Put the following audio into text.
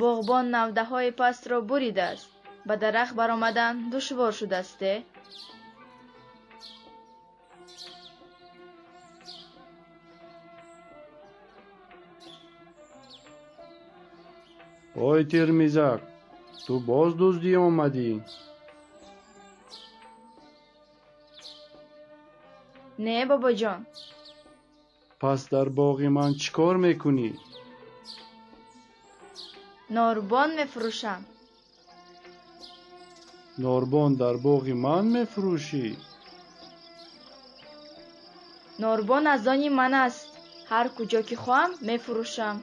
боғбон навдаҳои пастро буридааст ба дарахт баромадан душвор шудасте? Ой тирмизак ту боз дуздӣ омадӣ. Не бобоҷон. Пас дар боғи ман чӣ кор мекунӣ норбон мефурӯшам. Норбон дар боғи ман мефурӯшӣ? Норбон аз они ман аст. Ҳар куҷо ки хоҳам мефурӯшам